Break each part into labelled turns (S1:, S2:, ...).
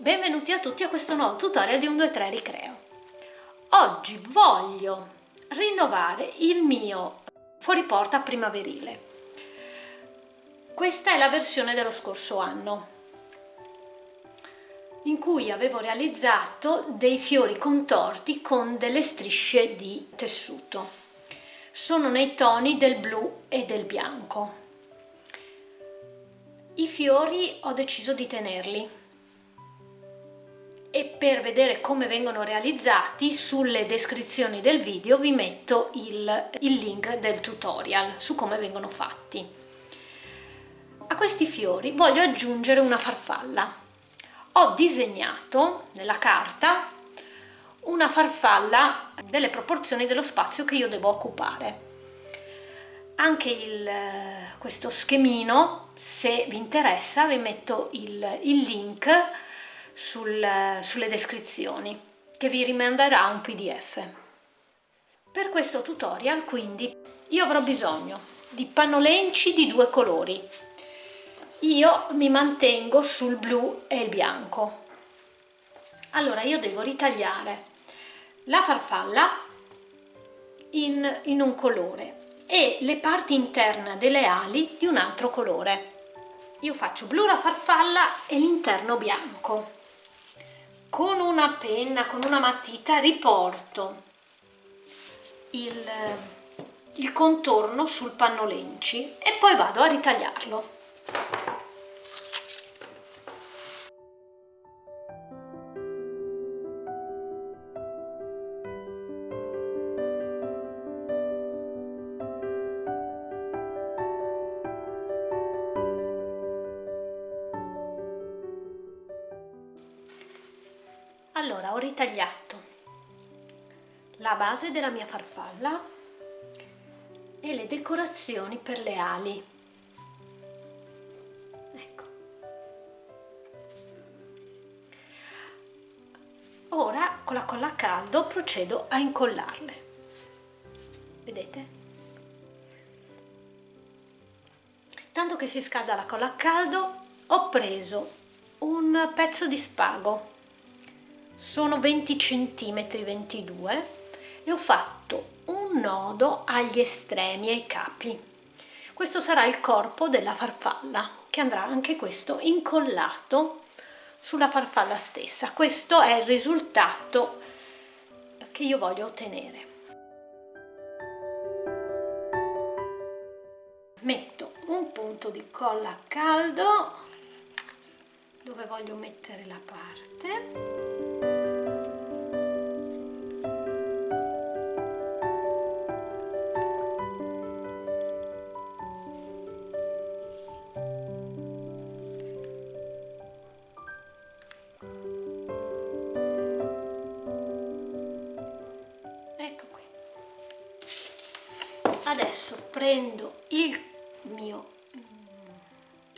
S1: Benvenuti a tutti a questo nuovo tutorial di 1, 2, 3 Ricreo. Oggi voglio rinnovare il mio fuoriporta primaverile. Questa è la versione dello scorso anno in cui avevo realizzato dei fiori contorti con delle strisce di tessuto. Sono nei toni del blu e del bianco. I fiori ho deciso di tenerli e per vedere come vengono realizzati sulle descrizioni del video vi metto il, il link del tutorial su come vengono fatti. A questi fiori voglio aggiungere una farfalla. Ho disegnato nella carta una farfalla delle proporzioni dello spazio che io devo occupare anche il, questo schemino se vi interessa vi metto il, il link sul, sulle descrizioni che vi rimanderà un pdf per questo tutorial quindi io avrò bisogno di pannolenci di due colori io mi mantengo sul blu e il bianco allora io devo ritagliare la farfalla in, in un colore e le parti interne delle ali di un altro colore. Io faccio blu la farfalla e l'interno bianco. Con una penna, con una matita riporto il, il contorno sul pannolenci e poi vado a ritagliarlo. Ritagliato la base della mia farfalla e le decorazioni per le ali. Ecco. Ora con la colla a caldo procedo a incollarle. Vedete? Tanto che si scalda la colla a caldo ho preso un pezzo di spago sono 20 cm 22 e ho fatto un nodo agli estremi ai capi. Questo sarà il corpo della farfalla che andrà anche questo incollato sulla farfalla stessa. Questo è il risultato che io voglio ottenere. Metto un punto di colla a caldo dove voglio mettere la parte adesso prendo il mio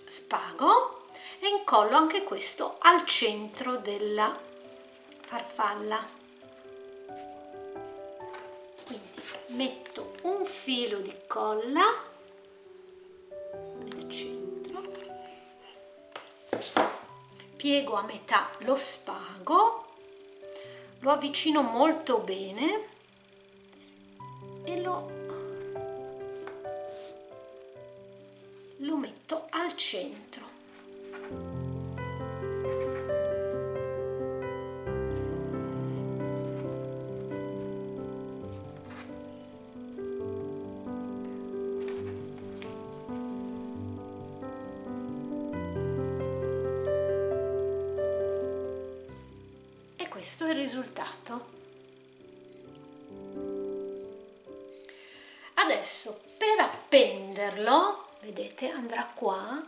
S1: spago e incollo anche questo al centro della farfalla. Quindi metto un filo di colla nel centro piego a metà lo spago lo avvicino molto bene al centro. E questo il risultato. Adesso per appenderlo vedete andrà qua.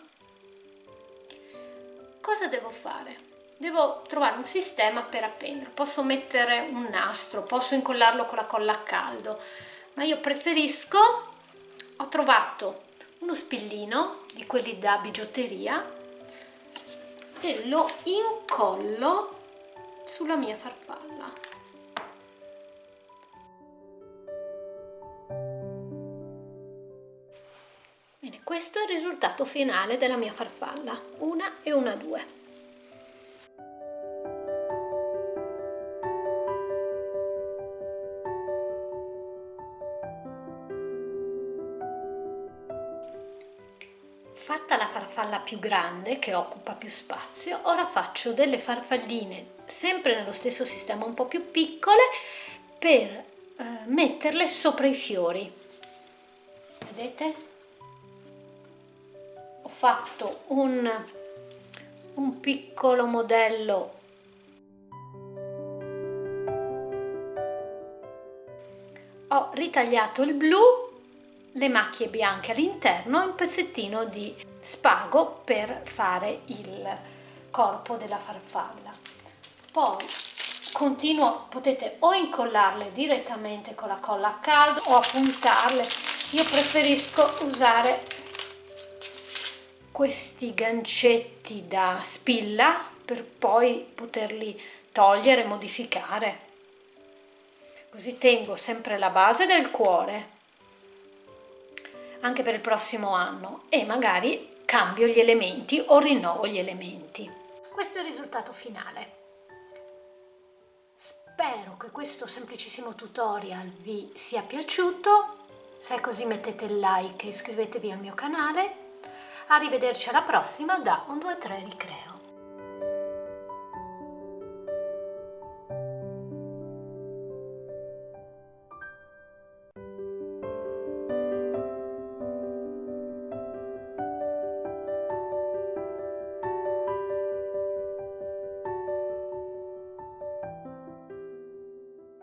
S1: Cosa devo fare? Devo trovare un sistema per appendere. Posso mettere un nastro posso incollarlo con la colla a caldo ma io preferisco ho trovato uno spillino di quelli da bigiotteria e lo incollo sulla mia farfalla Questo è il risultato finale della mia farfalla, una e una due. Fatta la farfalla più grande, che occupa più spazio, ora faccio delle farfalline sempre nello stesso sistema, un po' più piccole, per eh, metterle sopra i fiori. Vedete? Fatto un, un piccolo modello. Ho ritagliato il blu le macchie bianche all'interno e un pezzettino di spago per fare il corpo della farfalla. Poi continuo potete o incollarle direttamente con la colla a caldo o appuntarle. Io preferisco usare questi gancetti da spilla per poi poterli togliere modificare. Così tengo sempre la base del cuore anche per il prossimo anno e magari cambio gli elementi o rinnovo gli elementi. Questo è il risultato finale. Spero che questo semplicissimo tutorial vi sia piaciuto. Se è così mettete il like e iscrivetevi al mio canale arrivederci alla prossima da 1 2 3 ricreo